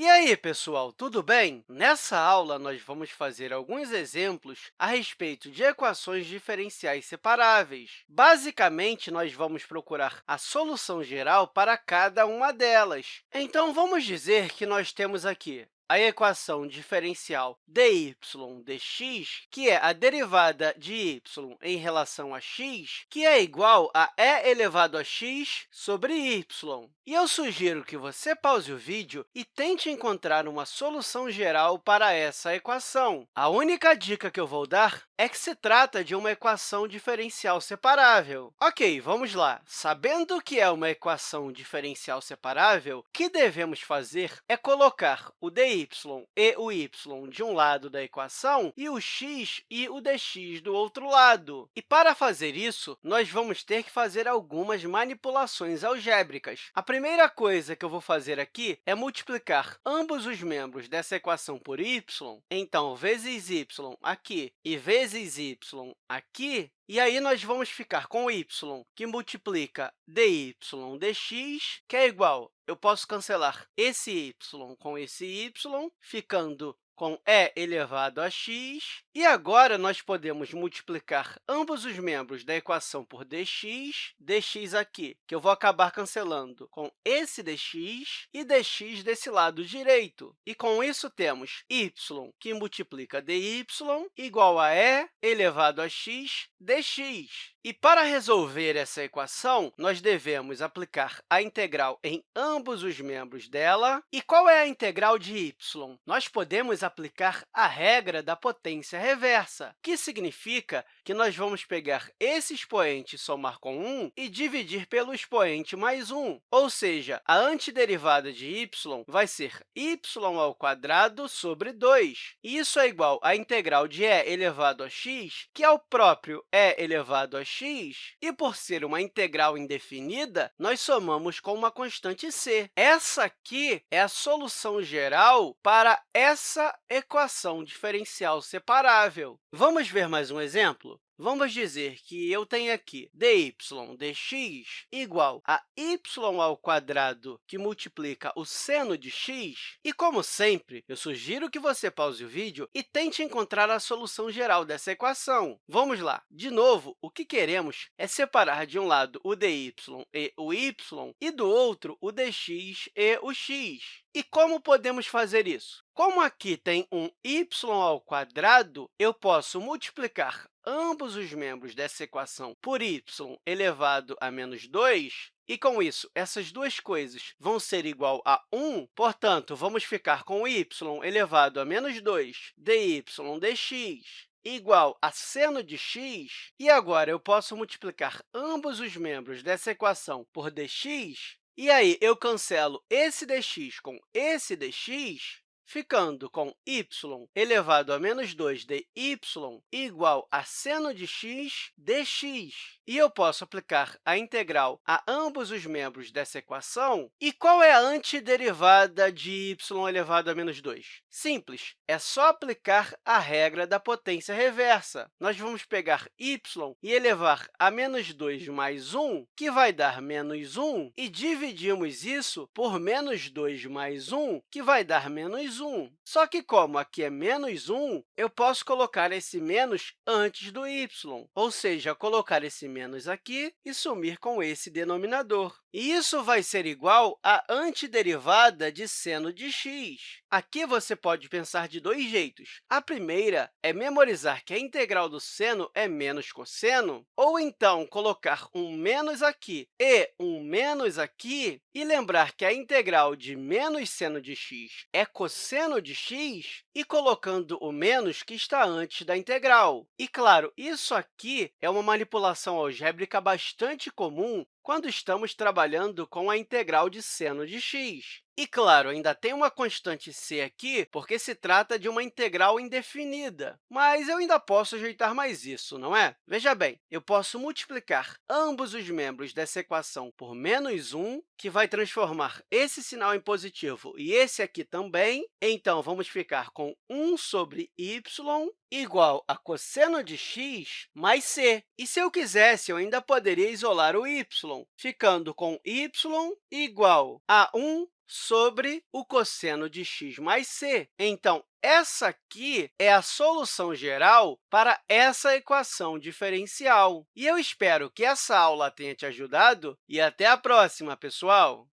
E aí, pessoal, tudo bem? Nessa aula, nós vamos fazer alguns exemplos a respeito de equações diferenciais separáveis. Basicamente, nós vamos procurar a solução geral para cada uma delas. Então, vamos dizer que nós temos aqui a equação diferencial dy dx, que é a derivada de y em relação a x, que é igual a e elevado a x sobre y. E eu sugiro que você pause o vídeo e tente encontrar uma solução geral para essa equação. A única dica que eu vou dar é que se trata de uma equação diferencial separável. Ok, vamos lá. Sabendo que é uma equação diferencial separável, o que devemos fazer é colocar o dy e o y de um lado da equação e o x e o dx do outro lado. E, para fazer isso, nós vamos ter que fazer algumas manipulações algébricas. A primeira coisa que eu vou fazer aqui é multiplicar ambos os membros dessa equação por y. Então, vezes y aqui e vezes y aqui, e aí, nós vamos ficar com y, que multiplica dy dx, que é igual, eu posso cancelar esse y com esse y, ficando com e elevado a x. E agora, nós podemos multiplicar ambos os membros da equação por dx, dx aqui, que eu vou acabar cancelando com esse dx e dx desse lado direito. E, com isso, temos y, que multiplica dy, igual a e elevado a x dx. E, para resolver essa equação, nós devemos aplicar a integral em ambos os membros dela. E qual é a integral de y? Nós podemos aplicar a regra da potência reversa, que significa que nós vamos pegar esse expoente e somar com 1 e dividir pelo expoente mais 1. Ou seja, a antiderivada de y vai ser y ao quadrado sobre 2. Isso é igual à integral de e elevado a x, que é o próprio e elevado a x, e, por ser uma integral indefinida, nós somamos com uma constante c. Essa aqui é a solução geral para essa equação diferencial separável. Vamos ver mais um exemplo? Vamos dizer que eu tenho aqui dy dx igual a y ao quadrado, que multiplica o seno de x. E, como sempre, eu sugiro que você pause o vídeo e tente encontrar a solução geral dessa equação. Vamos lá. De novo, o que queremos é separar de um lado o dy e o y e do outro o dx e o x. E como podemos fazer isso? Como aqui tem um y ao quadrado, eu posso multiplicar ambos os membros dessa equação por y elevado a menos 2, e, com isso, essas duas coisas vão ser igual a 1, portanto, vamos ficar com y elevado a menos 2 dy dx igual a seno de x, e agora eu posso multiplicar ambos os membros dessa equação por dx, e aí eu cancelo esse dx com esse dx, ficando com y elevado a menos 2 dy igual a seno de x dx. E eu posso aplicar a integral a ambos os membros dessa equação. E qual é a antiderivada de y elevado a menos 2? Simples, é só aplicar a regra da potência reversa. Nós vamos pegar y e elevar a menos 2 mais 1, que vai dar menos 1, e dividimos isso por menos 2 mais 1, que vai dar menos 1. Só que, como aqui é menos 1, eu posso colocar esse menos antes do y, ou seja, colocar esse menos aqui e sumir com esse denominador. E isso vai ser igual à antiderivada de seno de x. Aqui você pode pensar de dois jeitos. A primeira é memorizar que a integral do seno é menos cosseno, ou então colocar um menos aqui e um menos aqui, e lembrar que a integral de menos seno de x é cosseno de x, e colocando o menos que está antes da integral. E, claro, isso aqui é uma manipulação algébrica bastante comum quando estamos trabalhando com a integral de seno de x. E, claro, ainda tem uma constante c aqui, porque se trata de uma integral indefinida. Mas eu ainda posso ajeitar mais isso, não é? Veja bem, eu posso multiplicar ambos os membros dessa equação por menos 1, que vai transformar esse sinal em positivo e esse aqui também. Então, vamos ficar com 1 sobre y igual a cosseno de x mais c. E, se eu quisesse, eu ainda poderia isolar o y, ficando com y igual a 1 sobre o cosseno de x mais c. Então, essa aqui é a solução geral para essa equação diferencial. E eu espero que essa aula tenha te ajudado e até a próxima, pessoal!